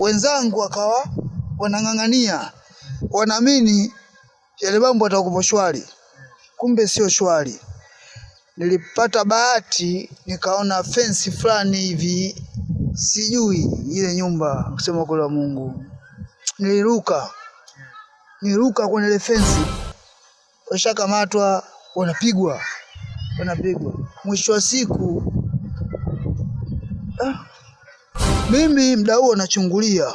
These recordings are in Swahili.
wenzangu wakawa wanang'ang'ania, wanaamini yale mambo atakuwa shwari, kumbe sio shwari. Nilipata bahati nikaona fensi fulani hivi, sijui ile nyumba, kusema kule wa Mungu, niliruka. Niruka kwenye ile fensi, washakamatwa, wanapigwa. Wanapigwa. Mwisho wa siku mimi mda huo nachungulia,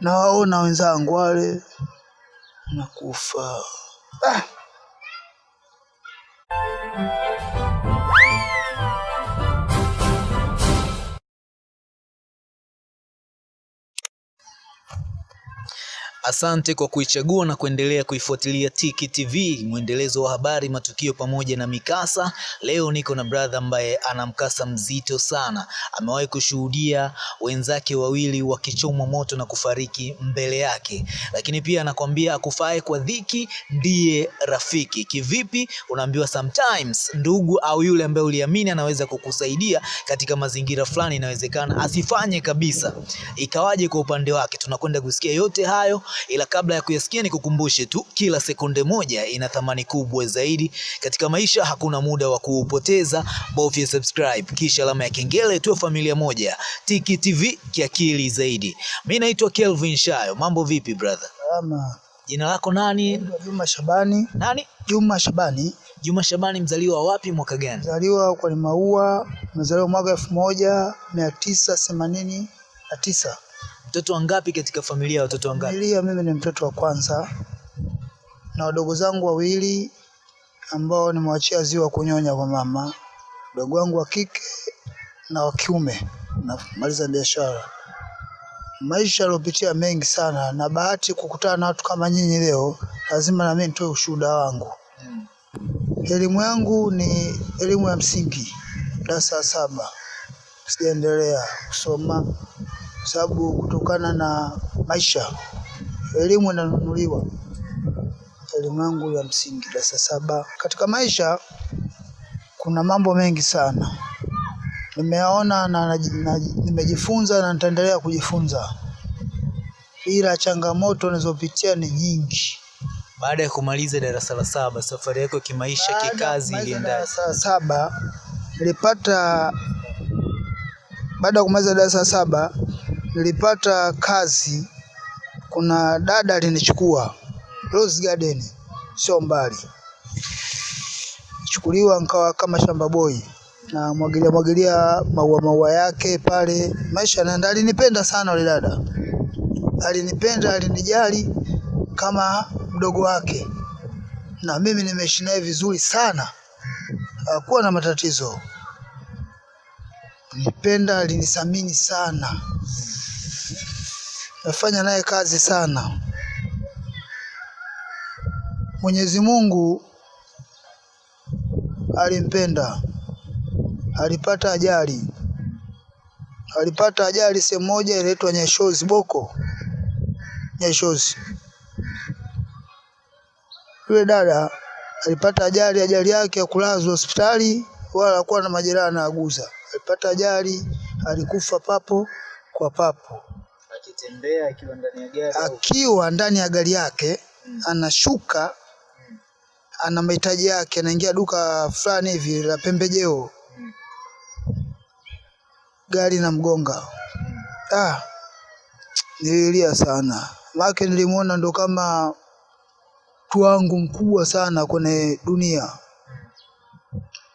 nawaona wenzangu wale. Nakufa. Ah, Asante kwa kuichagua na kuendelea kuifuatilia Tiki TV, mwendelezo wa habari, matukio pamoja na mikasa. Leo niko na brother ambaye ana mkasa mzito sana. Amewahi kushuhudia wenzake wawili wakichomwa moto na kufariki mbele yake, lakini pia anakwambia akufae kwa dhiki ndiye rafiki. Kivipi? Unaambiwa sometimes ndugu au yule ambaye uliamini anaweza kukusaidia katika mazingira fulani, inawezekana asifanye kabisa. Ikawaje kwa upande wake? Tunakwenda kusikia yote hayo ila kabla ya kuyasikia nikukumbushe tu, kila sekunde moja ina thamani kubwa zaidi katika maisha. Hakuna muda wa kuupoteza, bofya subscribe kisha alama ya kengele, tuwe familia moja. Tiki TV kiakili zaidi. Mimi naitwa Kelvin Shayo. Mambo vipi brother? salama. Jina lako nani? Juma Shabani, Nani? Juma Shabani, Juma Shabani, mzaliwa wapi, mwaka gani? mzaliwa kwa Maua, mzaliwa mwaka elfu moja mia tisa themanini na tisa. Mtoto wangapi katika familia ya watoto wangapi? Familia, mimi ni mtoto wa kwanza na wadogo zangu wawili ambao nimewachia ziwa kunyonya kwa mama, mdogo wangu wa kike na wa kiume, namaliza biashara. Maisha yaliopitia mengi sana, na bahati kukutana na watu kama nyinyi leo, lazima na mimi nitoe ushuhuda wangu. Mm. Elimu yangu ni elimu ya msingi, darasa saba, sijaendelea kusoma kwa sababu kutokana na maisha elimu inanunuliwa. Elimu yangu ya msingi darasa saba. Katika maisha kuna mambo mengi sana nimeyaona na, na, na nimejifunza na nitaendelea kujifunza, ila changamoto nazopitia ni nyingi. Baada ya kumaliza darasa la saba, safari yako kimaisha, kikazi iliendaje? darasa la saba nilipata, baada ya kumaliza darasa la saba nilipata kazi. Kuna dada alinichukua Rose Garden, sio mbali, chukuliwa nikawa kama shamba boy na mwagilia mwagilia maua maua yake pale, maisha yanaenda. Alinipenda sana yule dada, alinipenda, alinijali kama mdogo wake, na mimi nimeishi naye vizuri sana, hakuwa na matatizo. Nipenda, alinisamini sana, nafanya naye kazi sana. Mwenyezi Mungu alimpenda, alipata ajali, alipata ajali sehemu moja inaitwa Nyeshozi Boko, Nyeshozi. Yule dada alipata ajali, ajali yake ya kulazwa hospitali, wala hakuwa na majeraha anaaguza. Alipata ajali, alikufa papo kwa papo, Akitembea akiwa ndani ya gari akiwa ndani ya gari yake, mm. anashuka, mm. ana mahitaji yake, anaingia duka fulani hivi la pembejeo, mm. gari na mgonga. mm. Ah, nililia sana, make nilimuona ndo kama mtu wangu mkubwa sana kwenye dunia.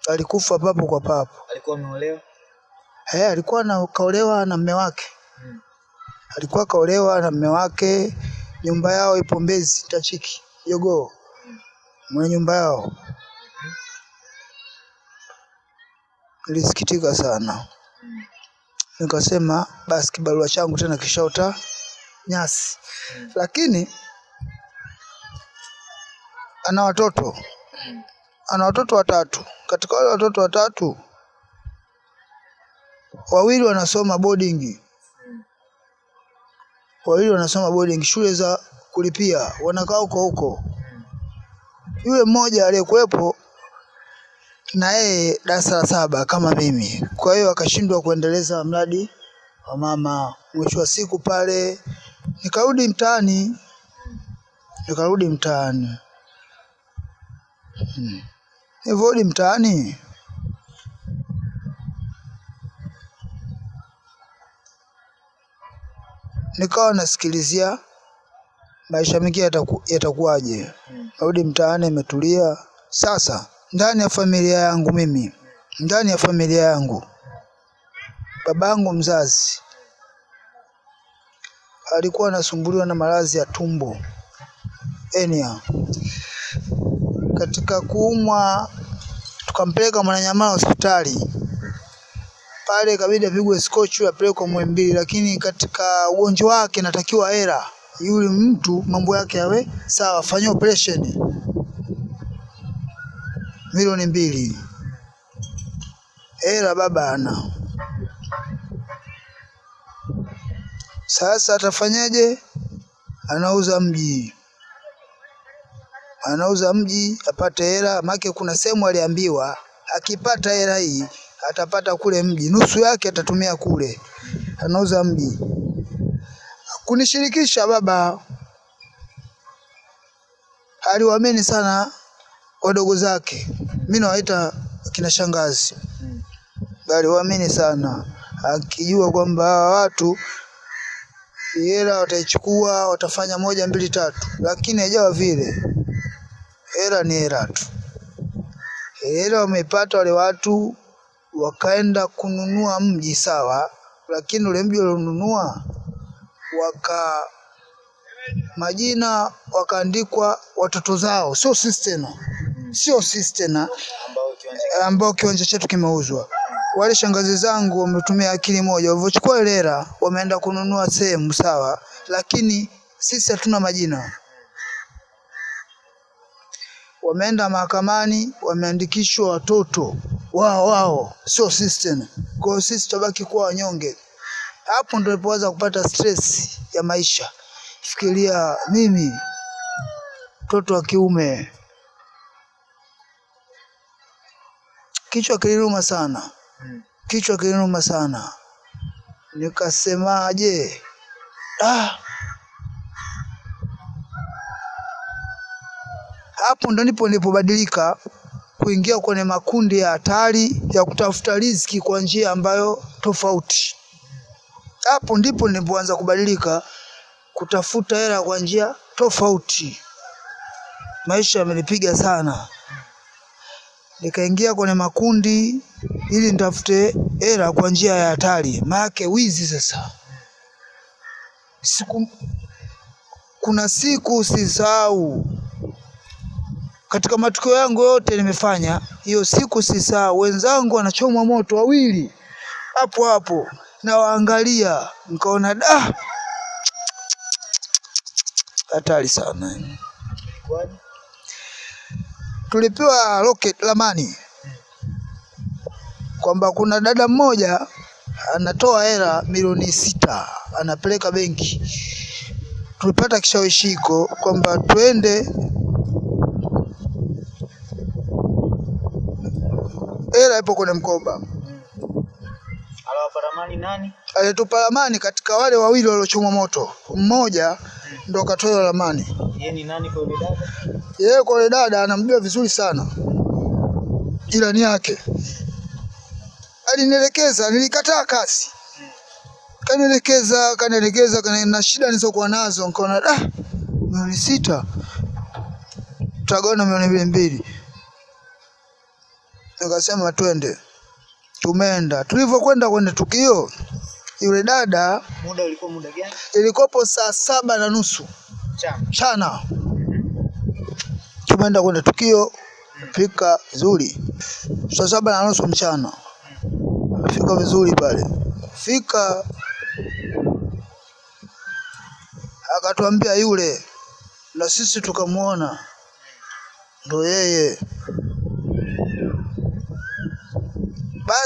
Alikufa papo kwa papo. alikuwa ameolewa? Eh, alikuwa na kaolewa na mume wake. Mm. Alikuwa kaolewa na mme wake, nyumba yao ipo Mbezi Tachiki Jogoo, mwenye nyumba yao. Nilisikitika sana, nikasema basi kibarua changu tena kishaota nyasi, lakini ana watoto, ana watoto watatu. Katika wale watoto watatu, wawili wanasoma boarding, wawili wanasoma boarding, shule za kulipia, wanakaa huko huko. Yule mmoja aliyekuwepo na yeye darasa la saba kama mimi, kwa hiyo akashindwa kuendeleza mradi wa mama. Mwisho wa siku pale nikarudi mtaani, nikarudi mtaani. Hmm. Nilivyorudi mtaani nikawa nasikilizia maisha mengine yataku, yatakuwaje. Narudi mtaani, imetulia. Sasa ndani ya familia yangu mimi, ndani ya familia yangu, babangu mzazi alikuwa anasumbuliwa na maradhi ya tumbo enia. Katika kuumwa, tukampeleka Mwananyamala hospitali pale, ikabidi apigwe skochu apelekwe Muhimbili, lakini katika ugonjwa wake natakiwa hela, yule mtu mambo yake yawe sawa, fanyia operation milioni mbili. Hela baba ana. Sasa atafanyaje? Anauza mji, anauza mji apate hela, make kuna sehemu aliambiwa akipata hela hii atapata kule mji, nusu yake atatumia kule. Anauza mji, kunishirikisha baba. Aliwaamini sana wadogo zake, mimi nawaita kina shangazi, aliwaamini sana, akijua kwamba hawa watu hela wataichukua, watafanya moja mbili tatu, lakini haijawa vile. Hela ni hela tu, hela wameipata wale watu, wakaenda kununua mji sawa, lakini ule mji walionunua waka majina wakaandikwa watoto zao, sio sisi tena, sio sisi tena ambao kiwanja chetu kimeuzwa. Wale shangazi zangu wametumia akili moja, walivyochukua ile hela wameenda kununua sehemu sawa, lakini sisi hatuna majina. Wameenda mahakamani, wameandikishwa watoto wao wao, sio sisi tena. Kwa hiyo sisi tutabaki kuwa wanyonge. Hapo ndo nilipoanza kupata stress ya maisha. Fikiria mimi mtoto wa kiume, kichwa kiliruma sana, kichwa kiliruma sana. Nikasemaje? Ah, hapo ndo nipo nilipobadilika kuingia kwenye makundi ya hatari ya kutafuta riziki kwa njia ambayo tofauti. Hapo ndipo nilipoanza kubadilika kutafuta hela kwa njia tofauti. Maisha yamenipiga sana, nikaingia kwenye makundi ili nitafute hela kwa njia ya hatari, maana wizi. Sasa siku, kuna siku sisahau katika matukio yangu yote nimefanya, hiyo siku si sisahau, wenzangu wanachomwa moto wawili hapo hapo, nawaangalia nikaona da, hatari sana. Tulipewa rocket lamani kwamba kuna dada mmoja anatoa hela milioni sita anapeleka benki. Tulipata kishawishiko kwamba twende hela ipo kwenye mkoba. Alitupa ramani katika wale wawili waliochomwa moto, mmoja ndo katoa ramani. Yeye ni nani kwa yule dada? Yeye kwa dada anamjua vizuri sana, jirani yake. Alinielekeza, nilikataa kasi, kanielekeza kanielekeza, kana, na shida nilizokuwa nazo, nikaona ah, milioni sita tutagawana milioni mbili mbili. Nikasema twende, tumeenda. Tulivyokwenda kwenye tukio, yule dada Muda ulikuwa muda gani? ilikopo saa saba na nusu Mchana. Tumeenda kwenye tukio, fika vizuri saa saba na nusu mchana, fika vizuri pale. Fika akatuambia yule, na sisi tukamwona ndo yeye.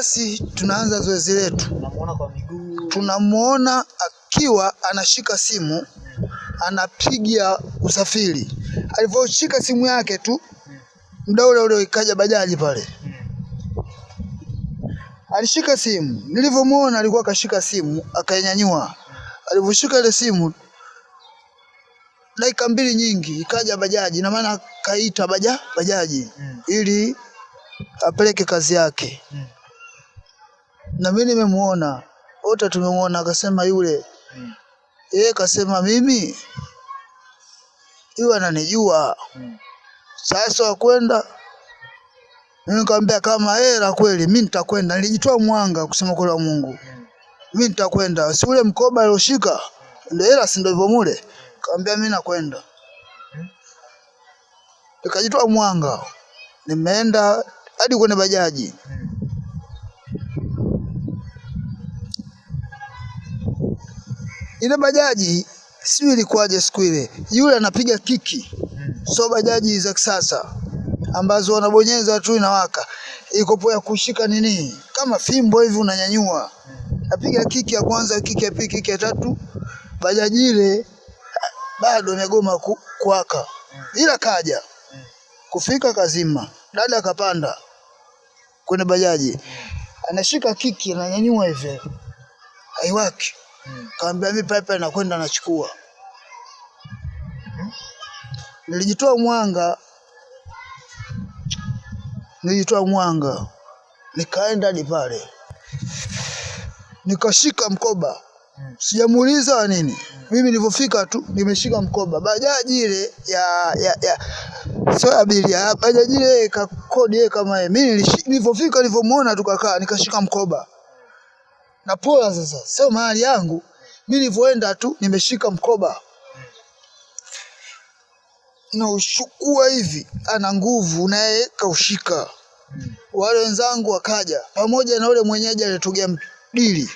Basi tunaanza zoezi letu Tunamuona kwa miguu. tunamwona akiwa anashika simu anapiga usafiri. Alivyoshika simu yake tu, muda ule ule ikaja bajaji pale, alishika simu, nilivyomuona alikuwa akashika simu akainyanyua. Alivyoshika ile simu, dakika mbili nyingi ikaja bajaji, na maana kaita baja bajaji Mm. ili apeleke kazi yake, Mm. Na mimi nimemuona, wote tumemuona. Akasema yule. Mm. yeye kasema mimi? Yule ananijua. Mm. sasa wakwenda mimi nikamwambia kama hela kweli mimi nitakwenda. Nilijitoa mwanga kusema kwa Mungu. Mimi nitakwenda. Si ule mkoba alioshika ndio hela si ndio hivyo mule? Nikamwambia mimi nakwenda. Nikajitoa mwanga. Nimeenda hadi kwenye bajaji ile bajaji sijui ilikuwaje siku ile. Yule anapiga kiki. So bajaji za kisasa ambazo wanabonyeza tu inawaka. Ikopo ya kushika nini? Kama fimbo hivi unanyanyua. Napiga kiki ya kwanza kiki ya pili kiki ya tatu. Bajaji ile bado imegoma ku, kuwaka. Ila kaja. Kufika kazima. Dada akapanda kwenye bajaji. Anashika kiki ananyanyua hivi. Haiwaki Kaambia mimi pipe nakwenda nachukua nilijitoa mwanga. Nilijitoa mwanga. Nikaenda hadi pale. Nikashika mkoba. Sijamuuliza nini. Mimi nilivyofika tu nimeshika mkoba. Bajaji ile ya ya, ya sio abiria bajaji ile kakodi kama yeye. Mimi nilivyofika nilivyomuona tukakaa nikashika mkoba na pola sasa sio mahali yangu. Mimi nilivyoenda tu nimeshika mkoba. Na ushukua hivi ana nguvu naye kaushika. Wale wenzangu wakaja pamoja na ule mwenyeji aliyetugia dili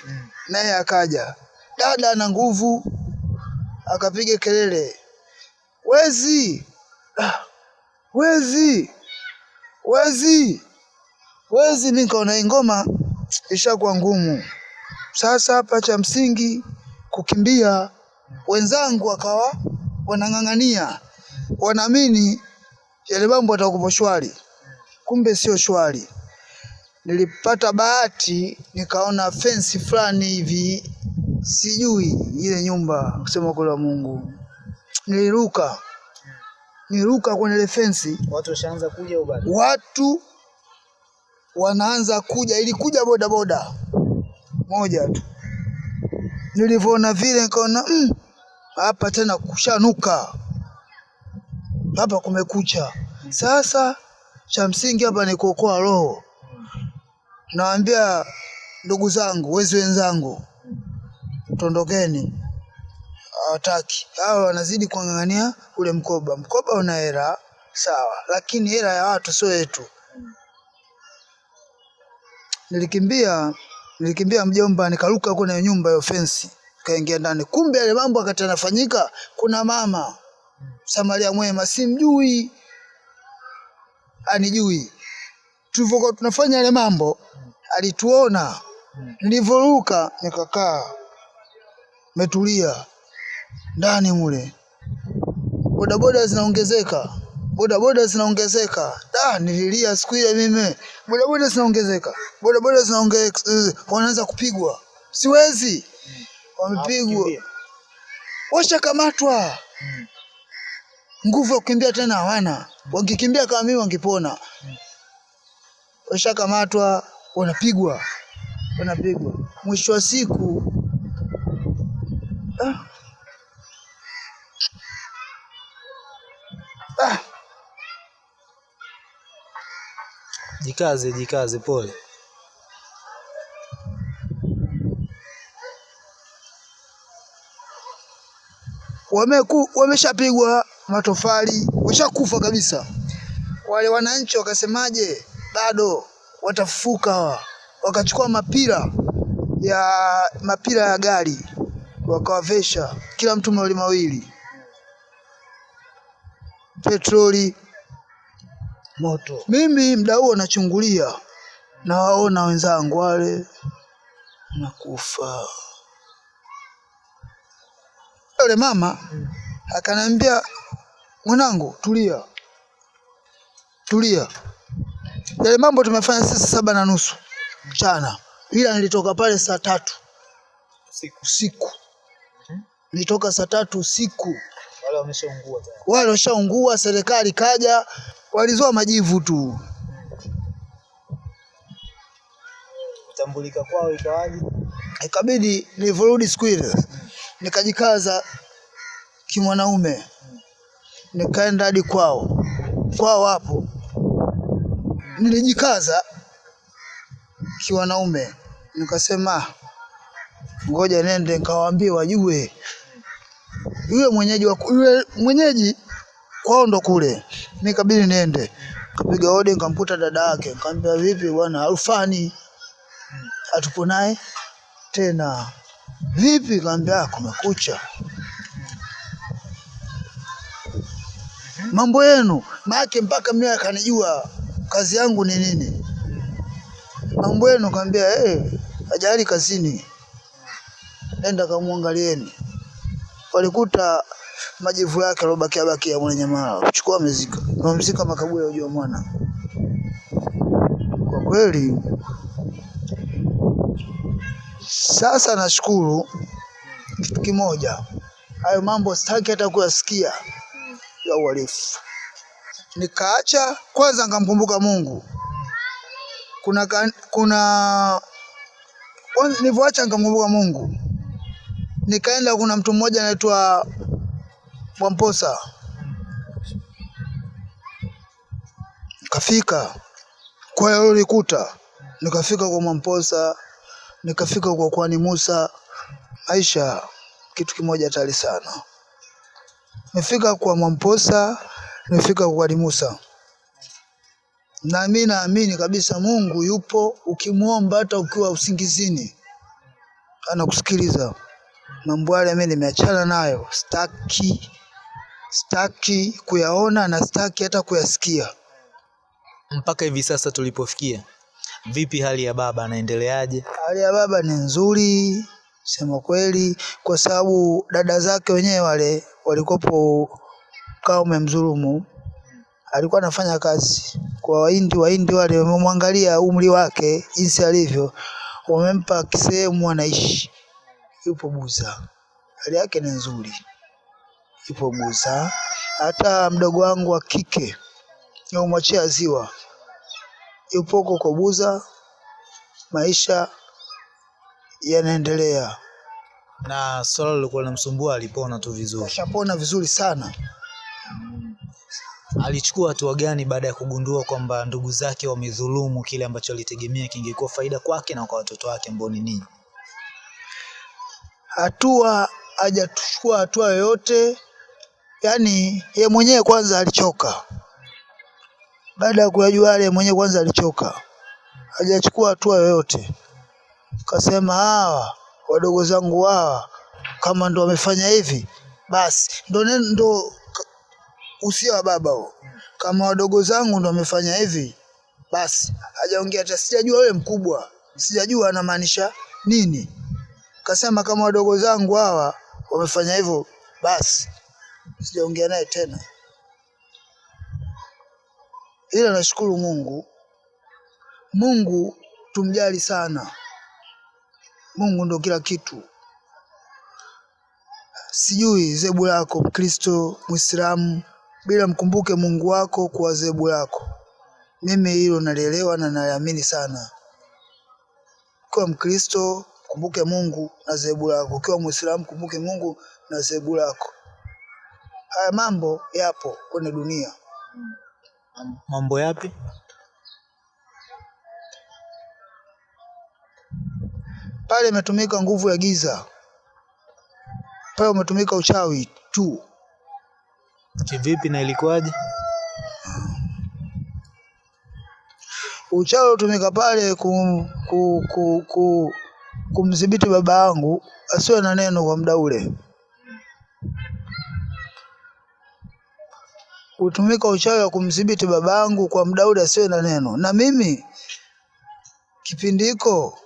naye akaja. Dada ana nguvu akapiga kelele. Wezi! Ah, wezi! Wezi! Wezi mi nikaona ngoma ishakuwa ngumu sasa hapa cha msingi kukimbia wenzangu wakawa wanang'ang'ania. Wanaamini yale mambo atakupo shwari. Kumbe sio shwari. Nilipata bahati nikaona fensi fulani hivi sijui ile nyumba kusema kweli wa Mungu. Niliruka. Niruka kwenye ile fensi Watu washaanza kuja watu wanaanza kuja. Ilikuja boda boda moja tu. Nilivyoona vile nikaona "Mm, hapa tena kushanuka. Hapa kumekucha. Sasa cha msingi hapa ni kuokoa roho. Nawaambia ndugu zangu wezi wenzangu tondokeni. Hawataki. Hawa wanazidi kung'ang'ania ule mkoba. Mkoba una hela sawa lakini hela ya watu sio yetu. Nilikimbia nilikimbia mjomba nikaruka huko na nyumba ya fence, kaingia ndani. Kumbe yale mambo akati yanafanyika kuna mama samaria mwema simjui anijui. Tulivyokuwa tunafanya yale mambo alituona. Nilivyoruka nikakaa metulia ndani mule. Bodaboda zinaongezeka bodaboda zinaongezeka. Da nililia siku ile mimi. Bodaboda zinaongezeka. Bodaboda zinaongezeka wanaanza kupigwa. Siwezi. Wamepigwa. Washakamatwa. Nguvu ya kukimbia tena hawana. Wangekimbia kama mimi wangepona. Washakamatwa wanapigwa. Wanapigwa. Mwisho wa siku. Ah. Jikaze, jikaze, pole. wameku wameshapigwa matofali washakufa kabisa. Wale wananchi wakasemaje? Bado watafufuka. Wakachukua mapira ya mapira ya gari wakawavesha kila mtu mawili mawili. Petroli moto. Mimi mda huo nachungulia. Nawaona wenzangu wale. Nakufa. Yule mama akaniambia mwanangu tulia. Tulia. Yale mambo tumefanya sisi saba na nusu mchana. Ila nilitoka pale saa tatu Usiku. usiku. Nilitoka saa tatu usiku, Wale wameshaungua wale washaungua, serikali kaja, walizoa majivu tu. Kutambulika kwao ikawaje? Ikabidi nilivyorudi siku ile nikajikaza kimwanaume, nikaenda hadi kwao. Kwao hapo nilijikaza kiwanaume, nikasema "Ah, ngoja nende nikawaambie wajue yule mwenyeji wa yule mwenyeji kwao ndo kule. Mimi kabidi niende, kapiga hodi, nikamkuta dada yake, nikamwambia vipi bwana Alfani, atupo naye tena. Vipi? Kaambia kumekucha, mambo yenu. Maake mpaka mimi akanijua kazi yangu ni nini, mambo yenu. Kaambia eh, ajali kazini, nenda kamwangalieni. Walikuta majivu yake alobakia bakia mwenye mara kuchukua amezika, mzika makaburi ujua mwana. Kwa kweli sasa nashukuru kitu kimoja, hayo mambo sitaki hata kuyasikia ya uhalifu. Nikaacha kwanza, nkamkumbuka Mungu. Kuna kuna nilivyoacha nkamkumbuka Mungu, nikaenda, kuna mtu mmoja anaitwa Mwamposa, kafika kwa yalolikuta, nikafika kwa Mwamposa, nikafika kwa kwani Musa. Maisha kitu kimoja hatari sana. Nimefika kwa Mwamposa, nimefika kwa kwani Musa, na mimi naamini kabisa Mungu yupo. Ukimwomba hata ukiwa usingizini, anakusikiliza. Mambo yale mimi nimeachana nayo, sitaki sitaki kuyaona na sitaki hata kuyasikia. Mpaka hivi sasa tulipofikia, vipi hali ya baba, anaendeleaje? Hali ya baba ni nzuri, sema kweli, kwa sababu dada zake wenyewe wale walikopo kaume umemdhulumu, alikuwa anafanya kazi kwa Wahindi. Wahindi wale wamemwangalia umri wake jinsi alivyo, wamempa kisehemu anaishi, yupo Buza, hali yake ni nzuri, yupo Buza. Hata mdogo wangu wa kike nimemwachia ziwa, yupo huko kwa Buza, maisha yanaendelea. Na swala lilikuwa linamsumbua alipona tu vizuri. Ashapona vizuri sana. Alichukua hatua gani baada ya kugundua kwamba ndugu zake wamedhulumu kile ambacho alitegemea kingekuwa faida kwake na kwa watoto wake ambao ni ninyi? Hatua hajachukua hatua yoyote, yaani ye mwenyewe kwanza alichoka. Baada ya kuyajua yale, mwenyewe kwanza alichoka, hajachukua hatua yoyote. Kasema hawa wadogo zangu hawa kama ndo wamefanya hivi, basi ndo ndo usia wa baba huo. Kama wadogo zangu ndo wamefanya hivi, basi hajaongea hata, sijajua yule mkubwa, sijajua anamaanisha nini. Kasema kama wadogo zangu hawa wamefanya hivyo, basi sijaongea naye tena, ila nashukuru Mungu. Mungu tumjali sana. Mungu ndo kila kitu. Sijui zebu lako Mkristo, Mwislamu, bila mkumbuke Mungu wako kuwa zebu lako. Mimi hilo nalielewa na naliamini sana. Ukiwa Mkristo kumbuke Mungu na zebu lako, ukiwa Mwislamu kumbuke Mungu na zebu lako. Haya mambo yapo kwenye dunia. Mambo yapi? Pale imetumika nguvu ya giza, pale umetumika uchawi tu. Kivipi na ilikuwaje? Uchawi utumika pale kum, ku, ku, ku, kumdhibiti baba yangu asiwe na neno kwa muda ule. Utumika uchawi wa kumdhibiti babangu kwa muda ule asiwe na neno, na mimi kipindi hiko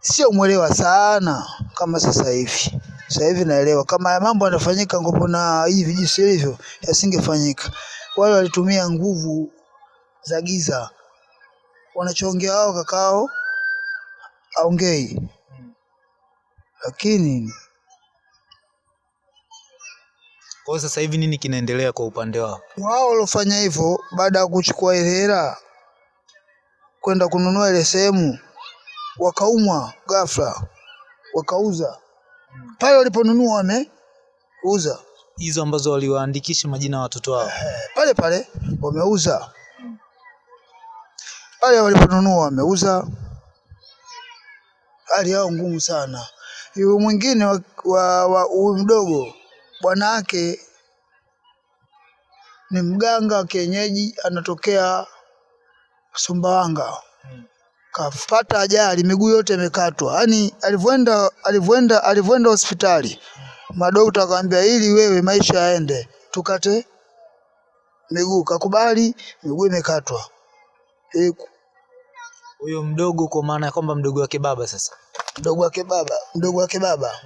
sio mwelewa sana kama sasa hivi. Sasa hivi naelewa kama haya mambo yanafanyika ngopo na hivi jinsi ilivyo yasingefanyika. Wale walitumia nguvu za giza, wanachoongea wao kakao aongei, lakini Kwa hiyo sasa hivi nini kinaendelea kwa upande wao? wao waliofanya hivyo baada ya kuchukua ile hela kwenda kununua ile sehemu, wakaumwa ghafla, wakauza pale waliponunua, wameuza Hizo ambazo waliwaandikisha majina ya watoto wao. pale pale, wameuza pale waliponunua, wameuza. Hali yao ngumu sana. Yule mwingine wa- wa wa- mdogo, bwana wake ni mganga wa kienyeji, anatokea Sumbawanga. Kapata ajali, miguu yote imekatwa. Yaani alivyoenda alivyoenda alivyoenda hospitali, madokta akamwambia, ili wewe maisha yaende, tukate miguu. Kakubali, miguu imekatwa. Huyo mdogo kwa maana ya kwamba mdogo wake baba sasa. mdogo wake baba, mdogo wake baba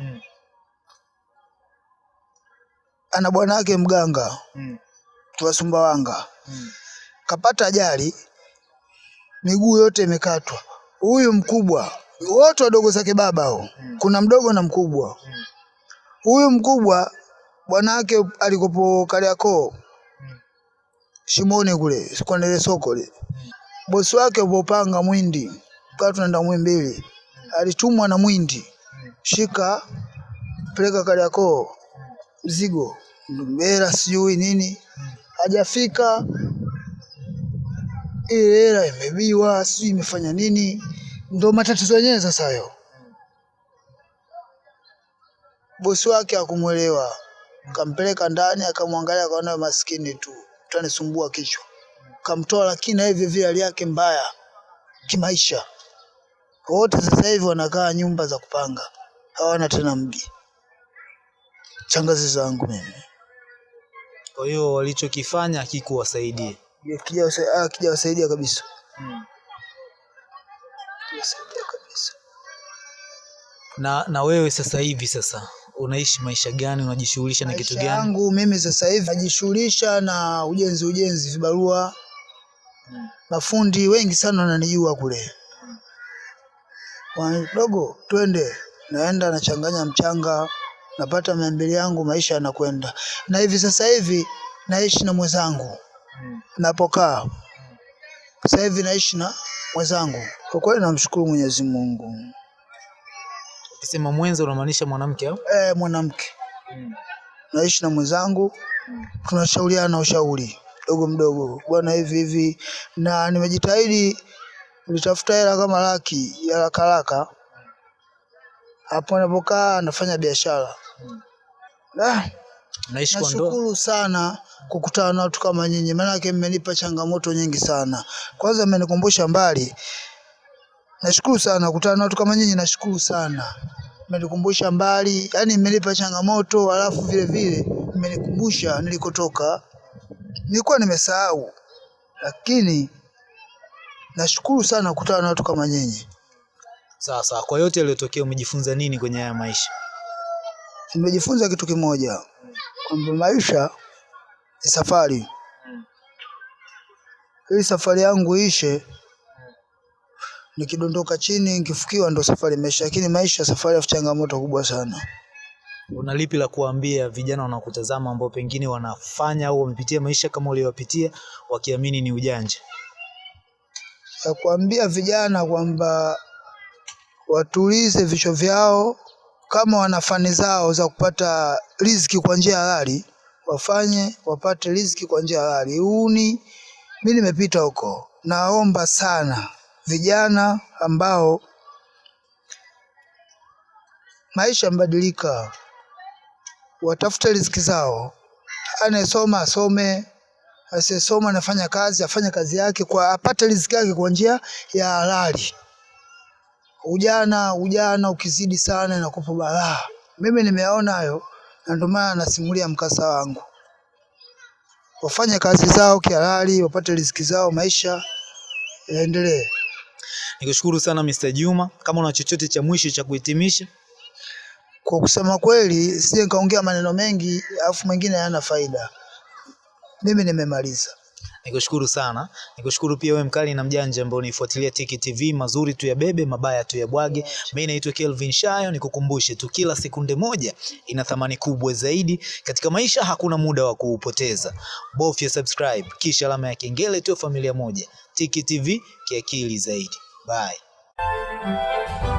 ana bwana wake mganga wa Sumbawanga, kapata ajali, miguu yote imekatwa. Huyu mkubwa, wote wadogo zake baba hao, kuna mdogo na mkubwa. Huyu mkubwa bwana wake alikopo Kariakoo. Shimoni kule sikondele soko le mm. bosi wake upopanga Mwindi, kwa tunaenda Mwimbili, alitumwa na Mwindi, shika peleka Kariakoo. Mzigo hela sijui nini, hajafika. Ile hela imebiwa, sijui imefanya nini, ndo matatizo yenyewe sasa hayo. Bosi wake hakumwelewa, kampeleka ndani, akamwangalia, akaona maskini tu, tanisumbua kichwa, kamtoa, lakini na hivyo vile hali yake mbaya. Kimaisha. Wote sasa hivi wanakaa nyumba za kupanga, hawana tena mji. Changazi zangu mimi Kwa hiyo walichokifanya hakikuwasaidia. Hakija- hakijawasaidia kabisa, hakijawasaidia kabisa. Na na wewe sasa hivi sasa unaishi maisha gani? Unajishughulisha na kitu gani? yangu mimi sasa hivi najishughulisha na ujenzi ujenzi, vibarua, mafundi wengi sana wananijua kule. Wana- Dogo, twende, naenda nachanganya mchanga, napata mia mbili yangu, maisha yanakwenda. Na hivi sasa hivi naishi na mwenzangu napokaa sasa hivi naishi na mwenzangu. Kwa kweli namshukuru Mwenyezi Mungu. Ukisema mwenza unamaanisha mwanamke au? Eh, mwanamke naishi na mwenzangu, tunashauriana ushauri mdogo mdogo, bwana, hivi hivi, na nimejitahidi nitafuta hela kama laki ya haraka haraka. Hapo napokaa nafanya biashara. Ah, nashukuru sana kukutana na watu kama nyinyi, maanake mmenipa changamoto nyingi sana. Kwanza mmenikumbusha mbali, nashukuru sana kukutana na watu kama nyinyi, nashukuru sana mmenikumbusha mbali, yani mmenipa changamoto, alafu vile vile mmenikumbusha nilikotoka. Nilikuwa nimesahau, lakini nashukuru sana kukutana na watu kama nyinyi. Sawa sawa. Kwa yote yaliyotokea umejifunza nini kwenye haya maisha? Nimejifunza kitu kimoja, kwamba maisha ni safari. Ili safari yangu ishe, nikidondoka chini nikifukiwa, ndo safari imeisha. Lakini maisha safari ya changamoto kubwa sana. Una lipi la kuambia vijana wanaokutazama ambao pengine wanafanya au wamepitia maisha kama uliyopitia wakiamini ni ujanja? ya kuambia vijana kwamba watulize vichwa vyao, kama wana fani zao za kupata riziki kwa njia halali, wafanye wapate riziki kwa njia halali. Uni mimi nimepita huko, naomba sana vijana ambao maisha yamebadilika, watafute riziki zao. Anayesoma asome, asiyesoma anafanya kazi, afanye kazi yake kwa apate riziki yake kwa njia ya halali. Ujana ujana ukizidi sana inakupa balaa. Mimi nimeona hayo, na ndio maana nasimulia mkasa wangu. Wafanye kazi zao kihalali, wapate riziki zao, maisha yaendelee. Nikushukuru sana Mr. Juma, kama una chochote cha mwisho cha kuhitimisha. Kwa kusema kweli, sije nikaongea maneno mengi alafu mengine hayana faida. Mimi nimemaliza. Nikushukuru sana, nikushukuru pia wewe mkali na mjanja ambao unifuatilia Tiki TV, mazuri tu ya bebe, mabaya tu ya bwage. Mimi naitwa Kelvin Shayo, nikukumbushe tu kila sekunde moja ina thamani kubwa zaidi katika maisha, hakuna muda wa kuupoteza. Bofya subscribe kisha alama ya kengele tu, familia moja. Tiki TV kiakili zaidi. Bye.